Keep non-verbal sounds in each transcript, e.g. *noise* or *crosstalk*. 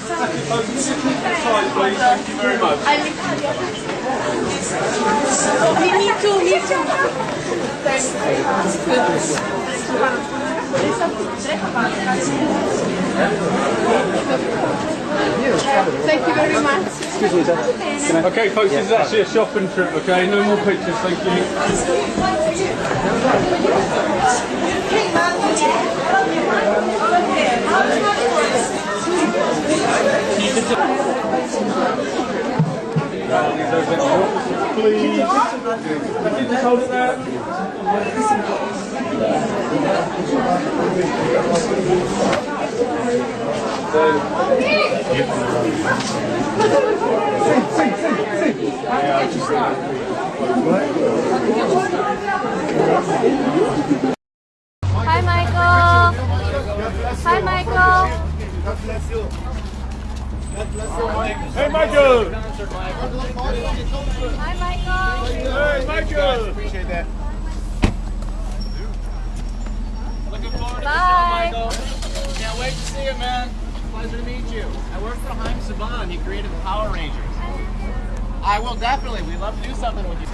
Thank you very much. Me, me too, me too. Thank you very much. Excuse me, sir. Okay, folks, this is actually a shopping trip, okay? No more pictures, thank you. Please. Can you just hold it there? Hi, Michael. Hi, Michael. Hey, Michael! Hi, Michael. Hey, Michael! Appreciate that. Looking forward to Bye. Michael. Can't wait to see you, man. Pleasure to meet you. I work for Haim Saban. He created the Power Rangers. I will definitely. We'd love to do something with you.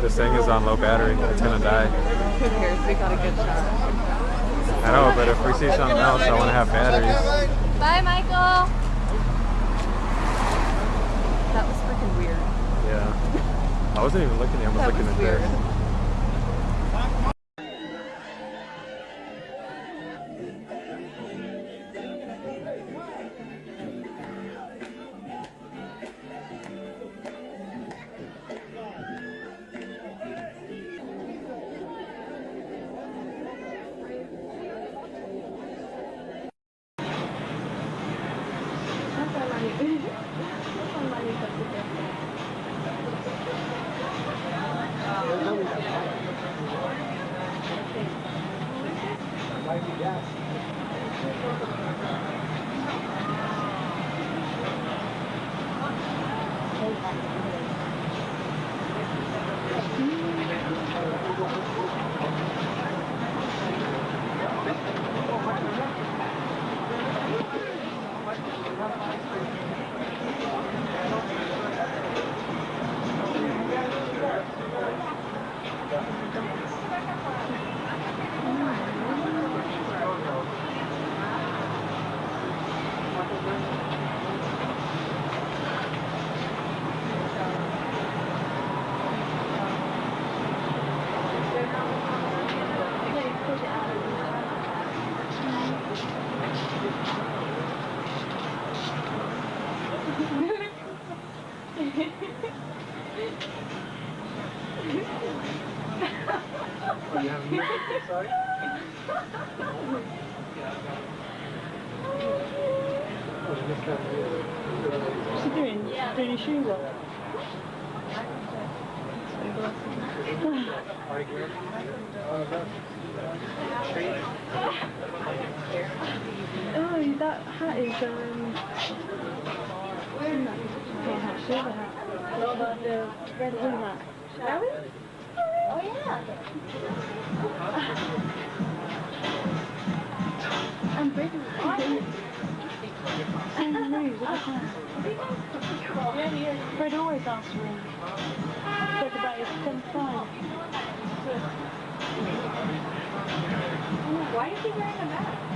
This thing is on low battery. It's gonna die. Who cares? We got a good shot. I know, but if we see something else, I want to have batteries. Bye, Michael. That was freaking weird. Yeah. I wasn't even looking at him. I was That looking was at weird. this. Might be gas. What's he doing? Doing his shoes off? Oh, that hat is um. Not hat, silver hat. The red hat? Shall we? Oh yeah. And red. And Rouge, look at that. Fred always asks for him. Said about his 10 five. Why is he wearing a mask?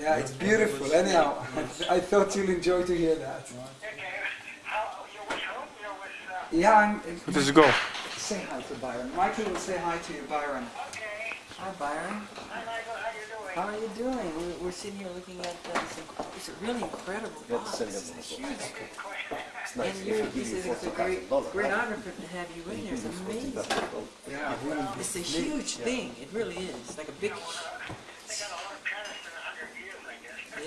Yeah, it's beautiful. Anyhow, *laughs* I thought you'll enjoy to hear that. Yeah, I'm, Where did you go? say hi to Byron. Michael will say hi to you, Byron. Okay. Hi, Byron. How are you doing? We're, we're sitting here looking at uh, this. inc- It's a really incredible box. This is a huge. And you're, this is it's a great, great honor for to have you in there. It's amazing. Yeah, really. It's a huge thing. It really is. It's like a big.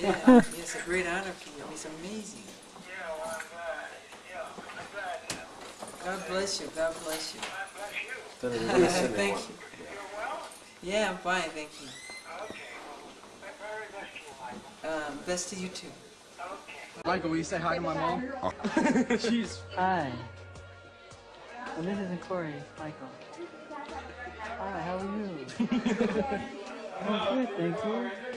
Yeah, it's a great honor for you. It's amazing. Yeah, well, I'm glad. Yeah, I'm glad. God bless you. God bless you. God bless *laughs* you. thank you. You're well? Yeah, I'm fine. Thank you. Okay, well very vegetable Michael. Um, best to you too. Michael, will you say hi to my mom? *laughs* She's hi. And this isn't Corey, Michael. Hi, how are you? *laughs* oh, good, thank you.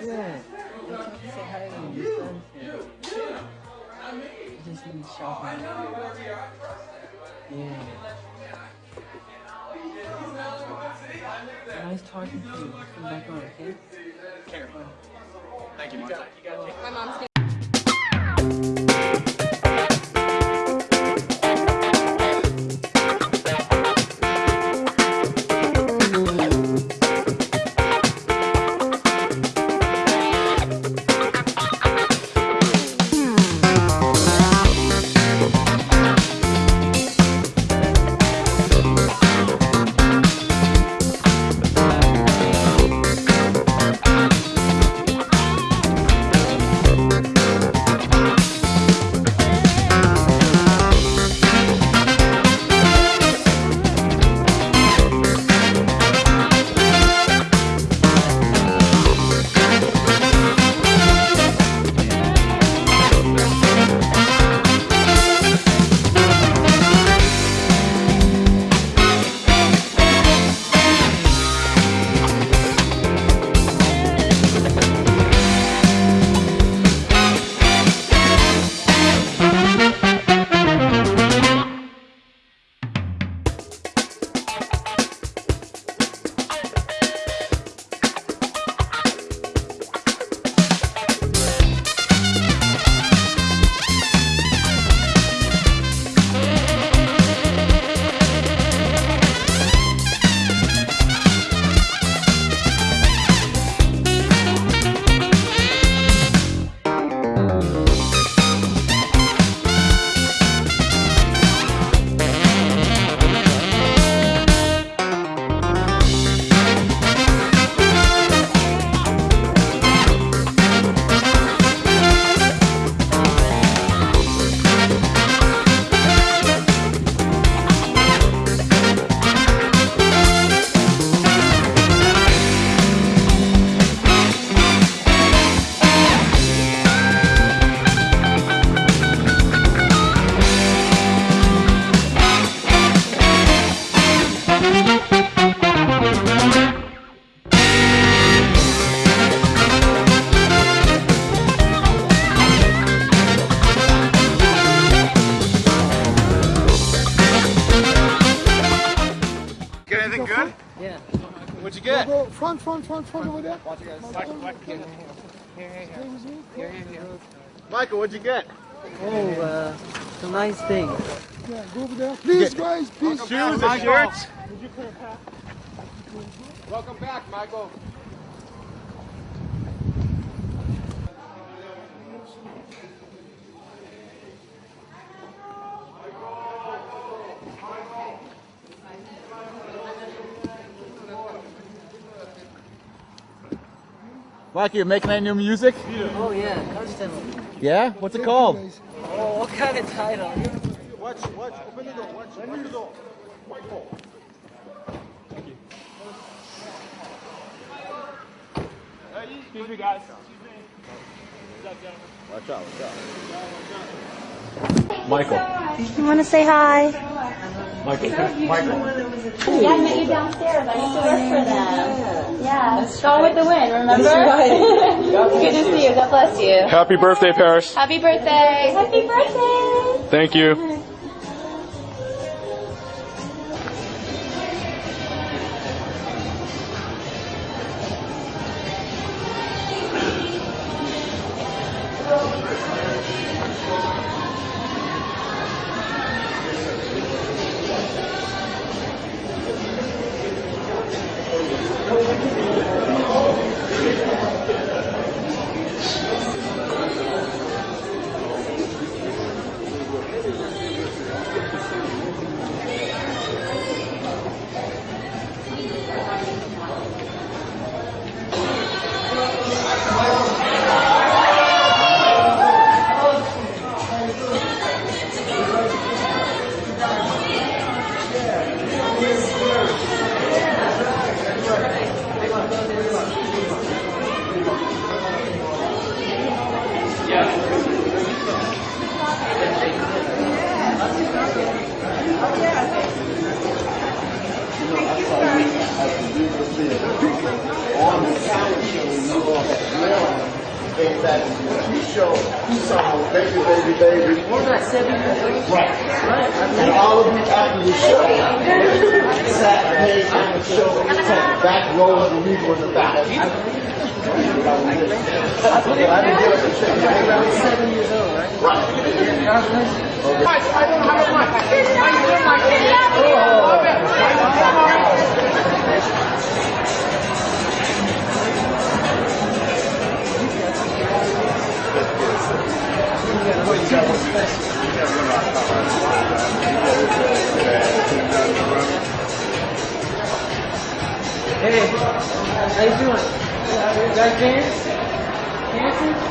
Good. Say hi to your son's here. I just been shopping. Yeah. Nice talking to you. Come back on, okay? Thank you, Michael. My mom's What'd you get? Go front, front, front, front over there. Michael, what'd you get? Oh, uh, some nice things. Yeah, go over there. Please, guys, please. Shoes and shirts. Welcome back, Michael. Like you're making any new music? Oh yeah, constantly. Yeah? What's it called? Oh, what kind of title? Watch, watch, open the door, watch, open the door. White ball. Excuse me, guys. Watch out, watch out. Michael. You want to say hi? Michael. Yeah, I met you downstairs. I used to work for them. Yeah. Gone with the wind, remember? *laughs* Good to see you. God bless you. Happy birthday, Paris. Happy birthday. Happy birthday. Thank you. That you show baby, baby, baby. We're not seven years old. Right. And all of you after the show, Saturday after the show, from back rows and we were in the back. I didn't get up and shake your hand. Seven years old, right? Right. God bless you. Hey, how you doing? You guys dance? Dancing?